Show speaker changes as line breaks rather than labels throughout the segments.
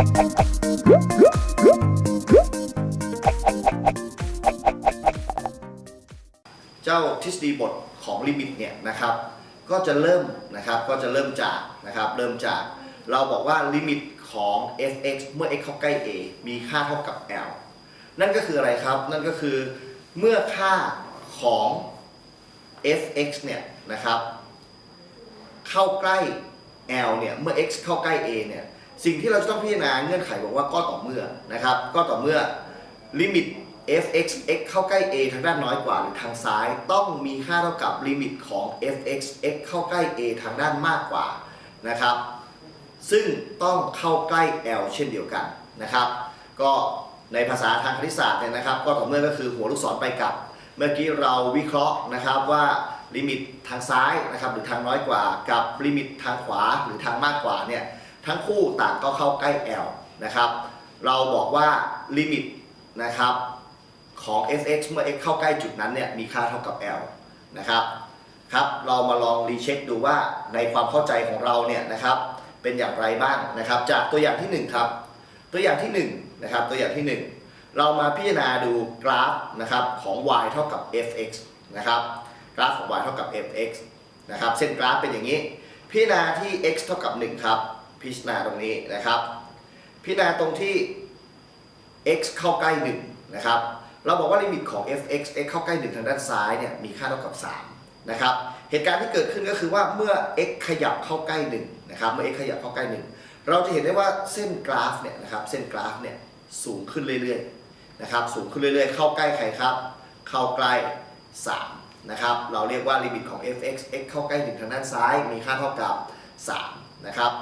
เจ้าทฤษฎีบทของลิมิตเนี่ยนะครับ ก็จะเริ่มนะครับก็จะเริ่มจากนะครับเริ่มจากเราบอกว่าลิมิตของ f(x) เมื่อ x เข้าใกล้ a มีค่าเท่ากับ l นั่นก็คืออะไรครับ นั่นก็คือเมื่อค่าของ f(x) เนี่ยนะครับ เข้าใกล้ l เนี่ย เมื่อ x เข้าใกล้ a เนี่ย สิ่งที่เราจะต้องพิจารณาเงื่อนไขบอกว่าก็ต่อเมื่อนะครับ ก็ต่อเมื่อลิมิต f(x) x เข้าใกล้ a ทางด้านน้อยกว่าหรือทางซ้าย ต้องมีค่าเท่ากับลิมิตของ f(x) x เข้าใกล้ a ทางด้านมากกว่านะครับ ซึ่งต้องเข้าใกล้ l เช่นเดียวกันนะครับ ก็ในภาษาทางคณิตศาสตร์เนี่ยนะครับ ก็ต่อเมื่อก็คือหัวลูกศรไปกลับ เมื่อกี้เราวิเคราะห์นะครับว่าลิมิตทางซ้ายนะครับหรือทางน้อยกว่า กับลิมิตทางขวาหรือทางมากกว่าเนี่ย ทั้งคู่ต่างก็เข้าใกล้ l นะครับ เราบอกว่าลิมิตนะครับของ f(x) เมื่อ x เข้าใกล้จุดนั้นเนี่ยมีค่าเท่ากับ l นะครับครับ เรามาลอง recheck ดูว่าในความเข้าใจของเราเนี่ยนะครับเป็นอย่างไรบ้างนะครับ จากตัวอย่างที่ 1 ครับ ตัวอย่างที่1นะครับตัวอย่างที่ 1 เรามาพิจารณาดูกราฟนะครับของ y เท่ากับ fx นะครับกราฟของ y เท่ากับ fx นะครับเส้นกราฟเป็นอย่างนี้ พิจารณาที่ x เท่ากับ 1 ครับ พิจารณาตรงนี้นะครับ พิจารณาตรงที่ x เข้าใกล้1นะครับเราบอกว่าลิมิตของ fx x เข้าใกล้1ทางด้านซ้ายเนี่ยมีค่าเท่ากับ3นะครับเหตุการณ์ที่เกิดขึ้นก็คือว่าเมื่อ x ขยับเข้าใกล้1นะครับเมื่อ x ขยับเข้าใกล้ 1 เราจะเห็นได้ว่าเส้นกราฟเนี่ยนะครับเส้นกราฟเนี่ยสูงขึ้นเรื่อยๆนะครับสูงขึ้นเรื่อยๆ เข้าใกล้ใครครับ เข้าใกล้3นะครับเราเรียกว่าลิมิตของ fx x เข้าใกล้1ทางด้านซ้ายมีค่าเท่ากับ3นะครับ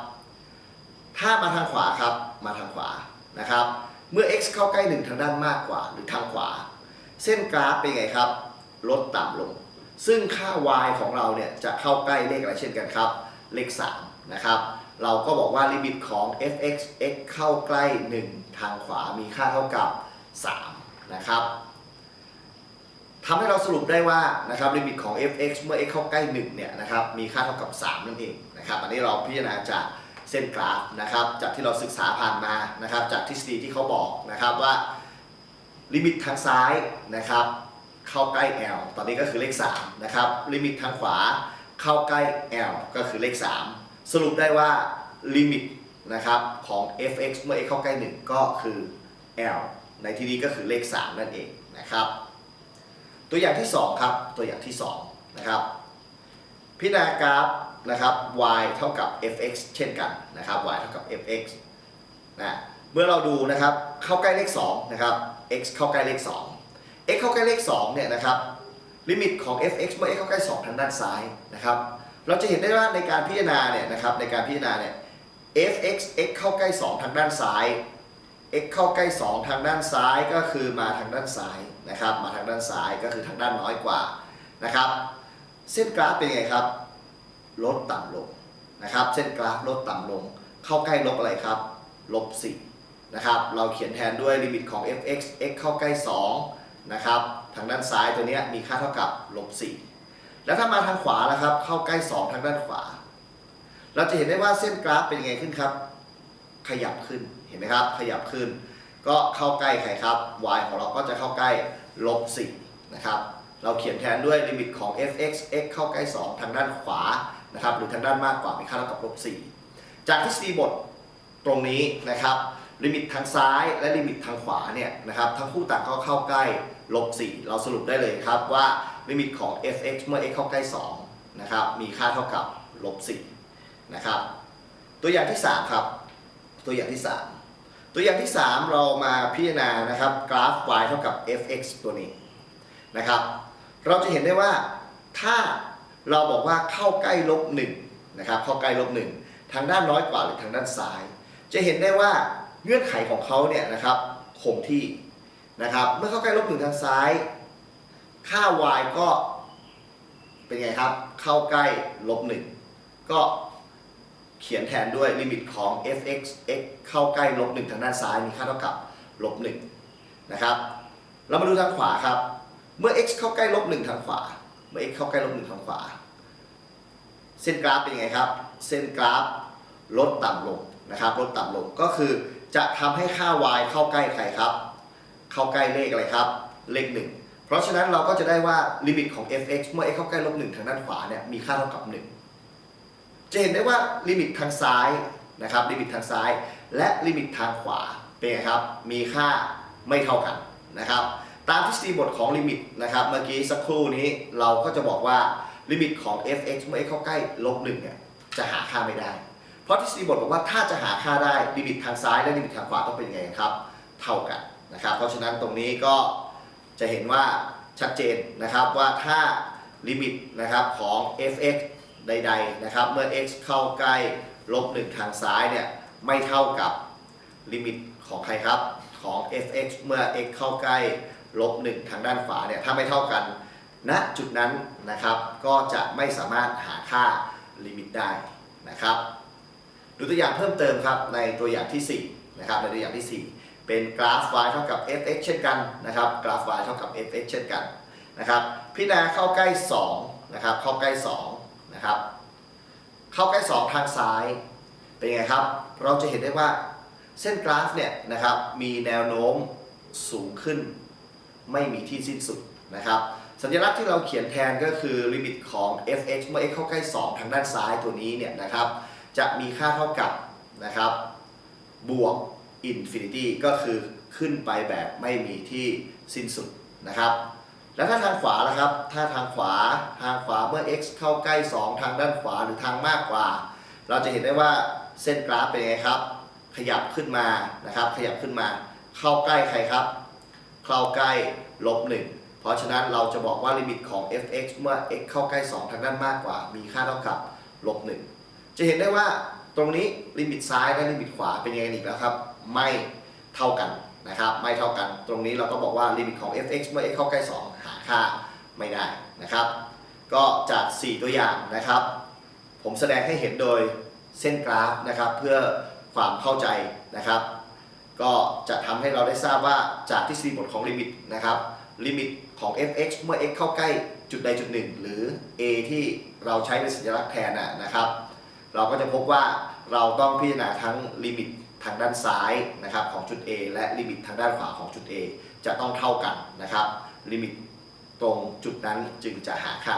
ถ้ามาทางขวาครับ มาทางขวานะครับ เมื่อ x เข้าใกล้ 1 ทางด้านมากกว่าหรือทางขวา เส้นกราฟเป็นไงครับ ลดต่ำลง ซึ่งค่า y ของเราเนี่ยจะเข้าใกล้เลขอะไรเช่นกันครับ เลข3นะครับ เราก็บอกว่าลิมิตของ f(x) x เข้าใกล้ 1 ทางขวามีค่าเท่ากับ3นะครับทำให้เราสรุปได้ว่านะครับลิมิตของ f(x) เมื่อ x เข้าใกล้1เนี่ยนะครับมีค่าเท่ากับ 3 นั่นเองนะครับ อันนี้เราพิจารณาจาก เส้นกราฟนะครับจากที่เราศึกษาผ่านมานะครับจากทฤษฎีที่เขาบอกนะครับว่าลิมิตทางซ้ายนะครับเข้าใกล้ L ตอนนี้ก็คือเลข3นะครับลิมิตทางขวาเข้าใกล้ L ก็คือเลข 3 สรุปได้ว่าลิมิตนะครับของ fx เมื่อ x เข้าใกล้ 1 ก็คือ L ในที่นี้ก็คือเลข 3 นั่นเองนะครับ ตัวอย่างที่ 2 ครับ ตัวอย่างที่ 2 นะครับ พิจารณากราฟนะครับ y เท่ากับ fx เช่นกันนะครับ y เท่ากับ fx นะเมื่อเราดูนะครับเข้าใกล้เลข2นะครับ x เข้าใกล้เลข 2 x เข้าใกล้เลข2เนี่ยนะครับลิมิตของ fx เมื่อ x เข้าใกล้ 2 ทางด้านซ้ายนะครับเราจะเห็นได้ว่าในการพิจารณาเนี่ยนะครับในการพิจารณาเนี่ย fx x เข้าใกล้ 2 ทางด้านซ้าย x เข้าใกล้ 2 ทางด้านซ้ายก็คือมาทางด้านซ้ายนะครับมาทางด้านซ้ายก็คือทางด้านน้อยกว่านะครับ เส้นกราฟเป็นไงครับ ลดต่ำลงนะครับ เส้นกราฟลดต่ำลง เข้าใกล้ลบอะไรครับลบ4นะครับ เราเขียนแทนด้วยลิมิตของ fx x เข้าใกล้2นะครับทางด้านซ้ายตัวนี้มีค่าเท่ากับลบ4แล้วถ้ามาทางขวาแล้วครับ เข้าใกล้ 2 ทางด้านขวา เราจะเห็นได้ว่าเส้นกราฟเป็นยังไงขึ้นครับ ขยับขึ้นเห็นไหมครับ ขยับขึ้น ก็เข้าใกล้ใครครับ y ของเราก็จะเข้าใกล้ลบ4นะครับ เราเขียนแทนด้วยลิมิตของ fx x เข้าใกล้ 2 ทางด้านขวานะครับหรือทางด้านมากกว่ามีค่าเท่ากับลบ4จากทฤษฎีบทตรงนี้นะครับลิมิตทางซ้ายและลิมิตทางขวาเนี่ยนะครับทั้งคู่ต่างก็เข้าใกล้ลบ4เราสรุปได้เลยครับว่าลิมิตของ fx เมื่อ x เข้าใกล้2นะครับมีค่าเท่ากับลบ4นะครับตัวอย่างที่ 3 ครับ ตัวอย่างที่ 3 ตัวอย่างที่ 3 เรามาพิจารณานะครับกราฟ y เท่ากับ fx ตัวนี้นะครับ เราจะเห็นได้ว่าถ้าเราบอกว่าเข้าใกล้ลบ1นะครับเข้าใกล้ลบ1ทางด้านน้อยกว่าหรือทางด้านซ้าย จะเห็นได้ว่าเงื่อนไขของเขาเนี่ยนะครับคงที่นะครับเมื่อเข้าใกล้ลบ1ทางซ้าย ค่า y ก็เป็นไงครับ เข้าใกล้ลบ1ก็เขียนแทนด้วยลิมิตของ fx x เข้าใกล้ลบ1ทางด้านซ้ายมีค่าเท่ากับลบ1นะครับเรามาดูทางขวาครับ เมื่อ x เข้าใกล้ลบ1ทางขวา เมื่อ x เข้าใกล้ลบ1ทางขวา เส้นกราฟเป็นยังไงครับ เส้นกราฟลดต่ำลงนะครับ ลดต่ำลงก็คือจะทำให้ค่า y เข้าใกล้ใครครับ เข้าใกล้เลขอะไรครับ เลข1เพราะฉะนั้นเราก็จะได้ว่าลิมิตของ f(x) เมื่อ x เข้าใกล้ลบ1ทางด้านขวาเนี่ยมีค่าเท่ากับ 1 จะเห็นได้ว่าลิมิตทางซ้ายนะครับลิมิตทางซ้าย และลิมิตทางขวาเป็นไงครับ มีค่าไม่เท่ากันนะครับ ตามทฤษฎีบทของลิมิตนะครับเมื่อกี้สักครู่นี้เราก็จะบอกว่าลิมิตของ f(x) เมื่อ x เข้าใกล้ลบ1เนี่ยจะหาค่าไม่ได้ เพราะทฤษฎีบทบอกว่าถ้าจะหาค่าได้ลิมิตทางซ้ายและลิมิตทางขวาต้องเป็นยังไงครับ เท่ากันนะครับ เพราะฉะนั้นตรงนี้ก็จะเห็นว่าชัดเจนนะครับว่าถ้าลิมิตนะครับของ f(x) ใดๆนะครับเมื่อ x เข้าใกล้ลบ1ทางซ้ายเนี่ยไม่เท่ากับลิมิตของใครครับของ f(x) เมื่อ x เข้าใกล้ ลบ1ทางด้านขวาเนี่ยถ้าไม่เท่ากันณจุดนั้นนะครับก็จะไม่สามารถหาค่าลิมิตได้นะครับดูตัวอย่างเพิ่มเติมครับในตัวอย่างที่4นะครับในตัวอย่างที่ 4 เป็นกราฟ y เท่ากับ f(x) เช่นกันนะครับกราฟ y เท่ากับ f(x) เช่นกันนะครับพิจารณาเข้าใกล้2นะครับเข้าใกล้2นะครับเข้าใกล้ 2 ทางซ้ายเป็นไงครับ เราจะเห็นได้ว่าเส้นกราฟเนี่ยนะครับมีแนวโน้มสูงขึ้น ไม่มีที่สิ้นสุดนะครับสัญลักษณ์ที่เราเขียนแทนก็คือลิมิตของ f(x) เมื่อ x เข้าใกล้ 2 ทางด้านซ้ายตัวนี้เนี่ยนะครับจะมีค่าเท่ากับนะครับบวก infinity ก็คือขึ้นไปแบบไม่มีที่สิ้นสุดนะครับแล้วถ้าทางขวาล่ะครับ ถ้าทางขวาทางขวาเมื่อ x เข้าใกล้ 2 ทางด้านขวาหรือทางมากกว่า เราจะเห็นได้ว่าเส้นกราฟเป็นไงครับ ขยับขึ้นมานะครับ ขยับขึ้นมา เข้าใกล้ใครครับ เข้าใกล้ลบ1เพราะฉะนั้นเราจะบอกว่าลิมิตของ f(x) เมื่อ x เข้าใกล้ 2 ทางด้านมากกว่า มีค่าเท่ากับลบ1จะเห็นได้ว่าตรงนี้ลิมิตซ้ายและลิมิตขวาเป็นยังไงอีกแล้วครับ ไม่เท่ากันนะครับ ไม่เท่ากัน ตรงนี้เราก็บอกว่าลิมิตของ f(x) เมื่อ x เข้าใกล้ 2 หาค่าไม่ได้นะครับ ก็จาก 4 ตัวอย่างนะครับ ผมแสดงให้เห็นโดยเส้นกราฟนะครับ เพื่อความเข้าใจนะครับ ก็จะทำให้เราได้ทราบว่าจากทฤษฎีบทของลิมิตนะครับลิมิตของ f(x) เมื่อ x เข้าใกล้จุดใดจุดหนึ่ง หรือ a ที่เราใช้เป็นสัญลักษณ์แทนนะนะครับ เราก็จะพบว่าเราต้องพิจารณาทั้งลิมิตทางด้านซ้ายนะครับของจุด A และลิมิตทางด้านขวาของจุด A จะต้องเท่ากันนะครับ ลิมิตตรงจุดนั้นจึงจะหาค่า